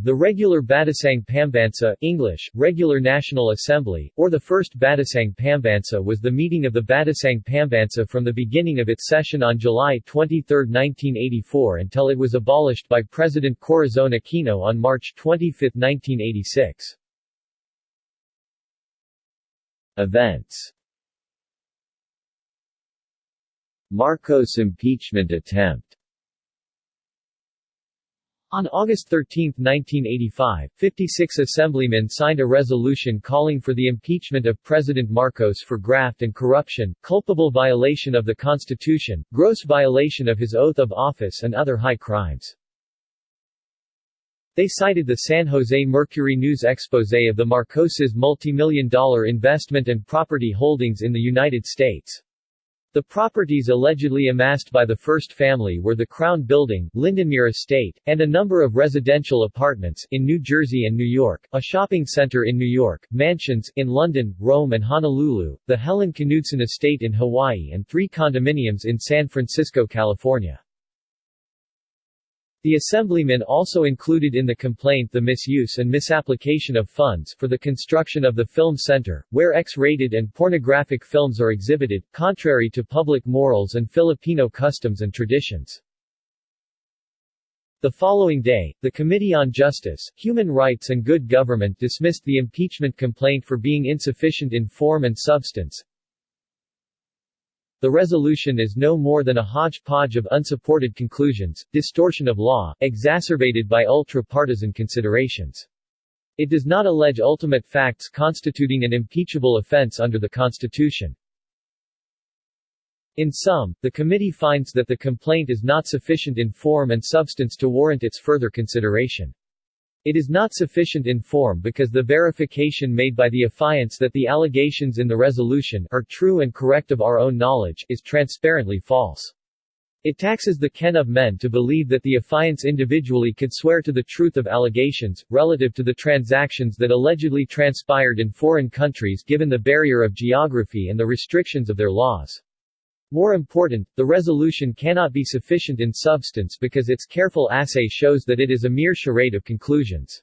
The regular Batasang Pambansa English, Regular National Assembly, or the first Batasang Pambansa was the meeting of the Batasang Pambansa from the beginning of its session on July 23, 1984 until it was abolished by President Corazon Aquino on March 25, 1986. Events Marcos impeachment attempt on August 13, 1985, 56 assemblymen signed a resolution calling for the impeachment of President Marcos for graft and corruption, culpable violation of the Constitution, gross violation of his oath of office and other high crimes. They cited the San Jose Mercury News expose of the Marcoses' multimillion dollar investment and property holdings in the United States. The properties allegedly amassed by the first family were the Crown Building, Lindenmere Estate, and a number of residential apartments in New Jersey and New York, a shopping center in New York, mansions in London, Rome and Honolulu, the Helen Knudsen Estate in Hawaii and three condominiums in San Francisco, California. The assemblymen also included in the complaint the misuse and misapplication of funds for the construction of the film center, where X-rated and pornographic films are exhibited, contrary to public morals and Filipino customs and traditions. The following day, the Committee on Justice, Human Rights and Good Government dismissed the impeachment complaint for being insufficient in form and substance, the resolution is no more than a hodgepodge of unsupported conclusions, distortion of law, exacerbated by ultra-partisan considerations. It does not allege ultimate facts constituting an impeachable offense under the Constitution. In sum, the committee finds that the complaint is not sufficient in form and substance to warrant its further consideration. It is not sufficient in form because the verification made by the affiants that the allegations in the resolution are true and correct of our own knowledge is transparently false. It taxes the ken of men to believe that the affiants individually could swear to the truth of allegations, relative to the transactions that allegedly transpired in foreign countries given the barrier of geography and the restrictions of their laws. More important, the resolution cannot be sufficient in substance because its careful assay shows that it is a mere charade of conclusions.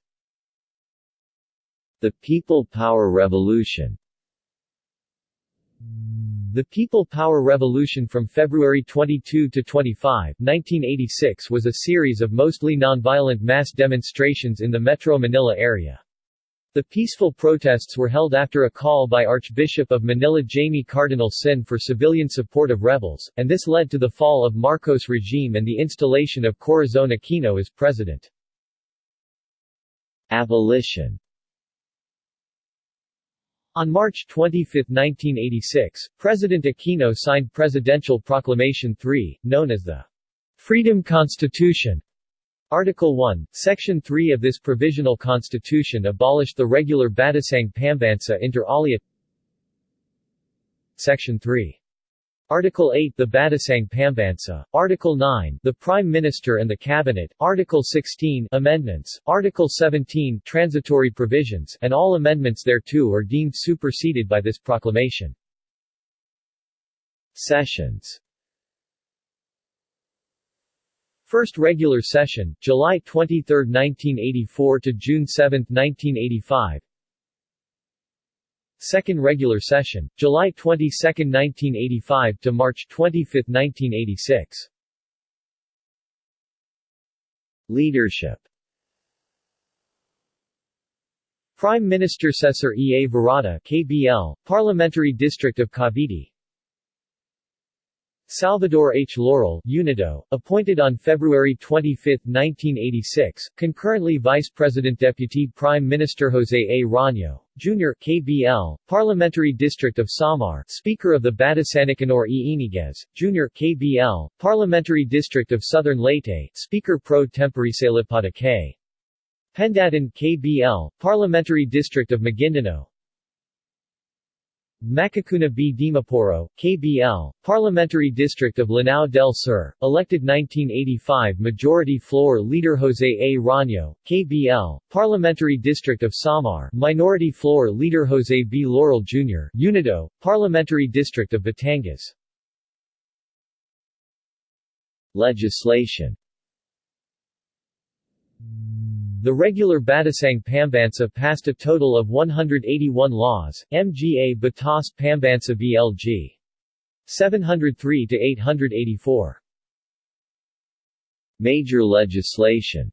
The People Power Revolution The People Power Revolution from February 22 to 25, 1986 was a series of mostly nonviolent mass demonstrations in the Metro Manila area. The peaceful protests were held after a call by Archbishop of Manila Jaime Cardinal Sin for civilian support of rebels, and this led to the fall of Marcos regime and the installation of Corazon Aquino as president. Abolition On March 25, 1986, President Aquino signed Presidential Proclamation 3, known as the Freedom Constitution, Article 1, Section 3 of this provisional constitution abolished the regular Batasang Pambansa inter alia. Section 3. Article 8 The Batasang Pambansa, Article 9 The Prime Minister and the Cabinet, Article 16 Amendments, Article 17 Transitory Provisions, and all amendments thereto are deemed superseded by this proclamation. Sessions First regular session, July 23, 1984 to June 7, 1985. Second regular session, July 22, 1985 to March 25, 1986. Leadership Prime Minister Cesar E. A. Virata KBL, Parliamentary District of Cavite Salvador H. Laurel UNIDO, appointed on February 25, 1986, concurrently Vice President Deputy Prime Minister Jose A. Rano, Jr. KBL, Parliamentary District of Samar Speaker of the Batasanticanor E. Yñiguez, Jr. KBL, Parliamentary District of Southern Leyte Speaker Pro Tempore Salipada K. Pendatun KBL, Parliamentary District of Maguindanao Makakuna B. Dimaporo, KBL, Parliamentary District of Lanao del Sur, elected 1985 Majority Floor Leader Jose A. Rano, KBL, Parliamentary District of Samar, Minority Floor Leader Jose B. Laurel Jr., UNIDO, Parliamentary District of Batangas. Legislation The regular Batasang Pambansa passed a total of 181 laws, MGA Batas Pambansa BLG. 703 to 884. Major legislation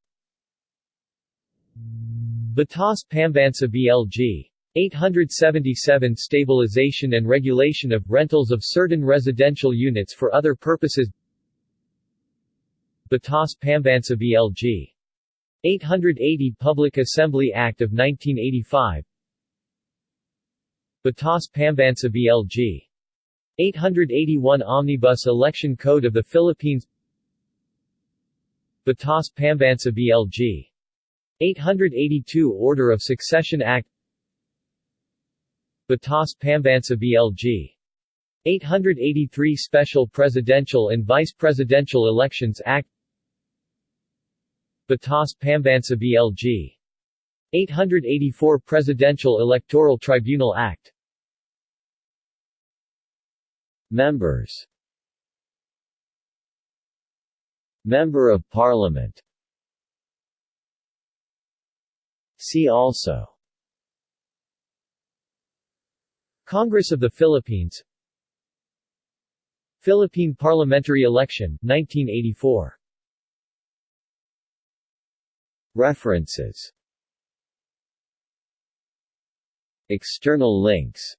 Batas Pambansa BLG. 877 Stabilization and regulation of rentals of certain residential units for other purposes Batas Pambansa BLG. 880 Public Assembly Act of 1985 Batas Pambansa BLG. 881 Omnibus Election Code of the Philippines Batas Pambansa BLG. 882 Order of Succession Act Batas Pambansa BLG. 883 Special Presidential and Vice Presidential Elections Act Batas Pambansa BLG. 884 Presidential Electoral Tribunal Act. Members. Member of Parliament. See also. Congress of the Philippines. Philippine parliamentary election, 1984 References. External links.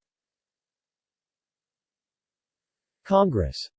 Congress